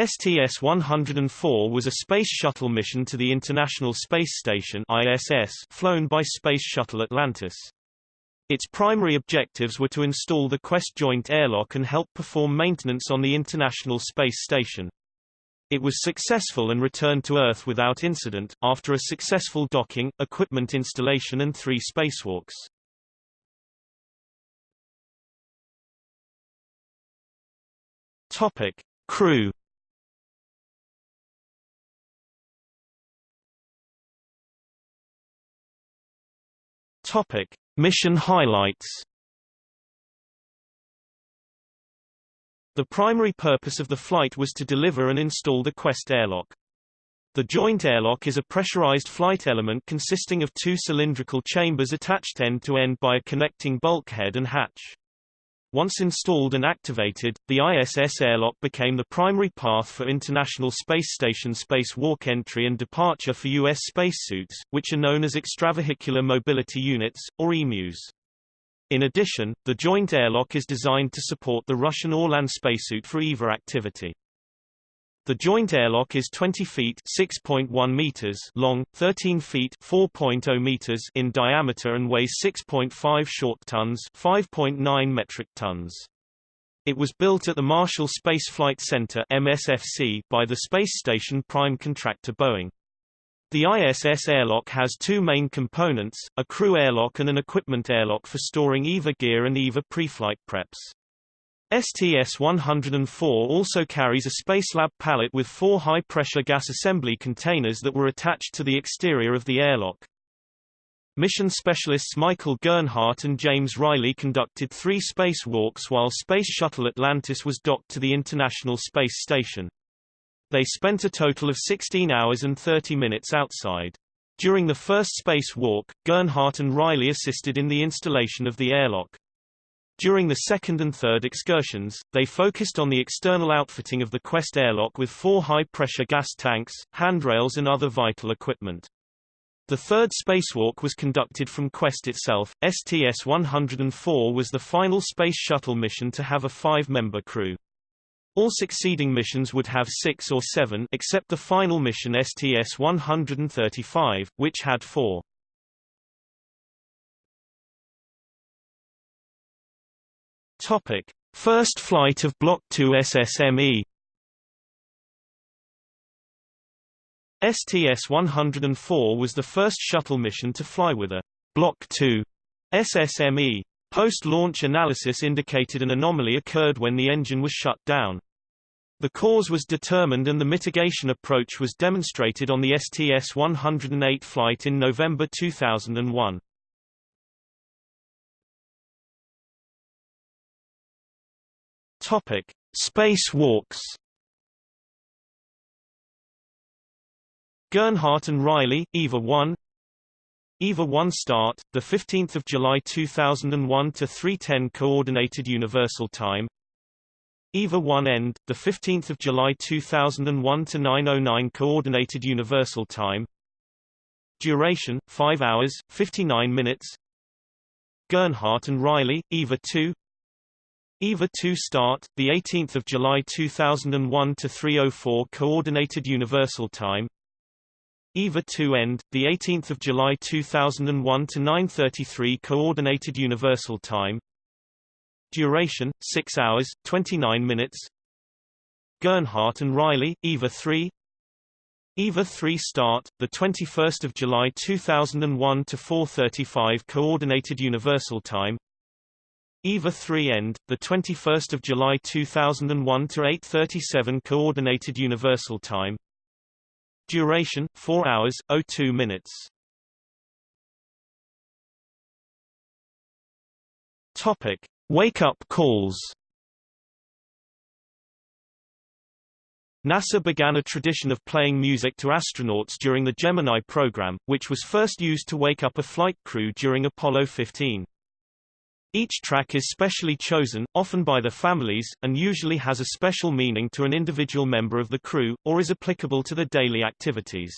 STS-104 was a Space Shuttle mission to the International Space Station ISS flown by Space Shuttle Atlantis. Its primary objectives were to install the Quest joint airlock and help perform maintenance on the International Space Station. It was successful and returned to Earth without incident, after a successful docking, equipment installation and three spacewalks. Topic. Crew Topic: Mission highlights. The primary purpose of the flight was to deliver and install the Quest airlock. The joint airlock is a pressurized flight element consisting of two cylindrical chambers attached end to end by a connecting bulkhead and hatch. Once installed and activated, the ISS airlock became the primary path for International Space Station spacewalk entry and departure for U.S. spacesuits, which are known as extravehicular mobility units, or EMUs. In addition, the joint airlock is designed to support the Russian Orlan spacesuit for EVA activity. The joint airlock is 20 feet (6.1 meters) long, 13 feet (4.0 meters) in diameter and weighs 6.5 short tons, 5.9 metric tons. It was built at the Marshall Space Flight Center (MSFC) by the space station prime contractor Boeing. The ISS airlock has two main components, a crew airlock and an equipment airlock for storing EVA gear and EVA preflight preps. STS-104 also carries a Spacelab pallet with four high-pressure gas assembly containers that were attached to the exterior of the airlock. Mission specialists Michael Gernhardt and James Reilly conducted three spacewalks while Space Shuttle Atlantis was docked to the International Space Station. They spent a total of 16 hours and 30 minutes outside. During the first spacewalk, Gernhardt and Reilly assisted in the installation of the airlock. During the second and third excursions, they focused on the external outfitting of the Quest airlock with four high-pressure gas tanks, handrails and other vital equipment. The third spacewalk was conducted from Quest itself. STS-104 was the final Space Shuttle mission to have a five-member crew. All succeeding missions would have six or seven except the final mission STS-135, which had four. Topic: First flight of Block 2 SSME. STS-104 was the first shuttle mission to fly with a Block 2 SSME. Post-launch analysis indicated an anomaly occurred when the engine was shut down. The cause was determined and the mitigation approach was demonstrated on the STS-108 flight in November 2001. Topic: Spacewalks. Gernhardt and Reilly, EVA 1. EVA 1 start, the 15th of July 2001 to 3:10 coordinated universal time. EVA 1 end, the 15th of July 2001 to 9:09 coordinated universal time. Duration: 5 hours 59 minutes. Gernhardt and Reilly, EVA 2. EVA 2 start, the 18th of July 2001 to 3:04 Coordinated Universal Time. EVA 2 end, the 18th of July 2001 to 9:33 Coordinated Universal Time. Duration: 6 hours 29 minutes. Gernhardt and Reilly, EVA 3. EVA 3 start, the 21st of July 2001 to 4:35 Coordinated Universal Time. EVA 3 end, the 21st of July 2001 to 8:37 Coordinated Universal Time. Duration: 4 hours 02 minutes. Topic: Wake up calls. NASA began a tradition of playing music to astronauts during the Gemini program, which was first used to wake up a flight crew during Apollo 15. Each track is specially chosen, often by their families, and usually has a special meaning to an individual member of the crew, or is applicable to their daily activities.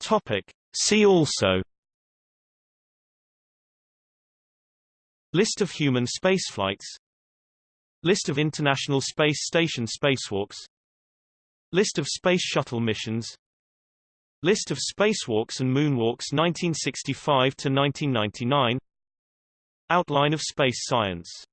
Topic. See also List of human spaceflights List of International Space Station spacewalks List of Space Shuttle missions List of spacewalks and moonwalks 1965 to 1999 Outline of space science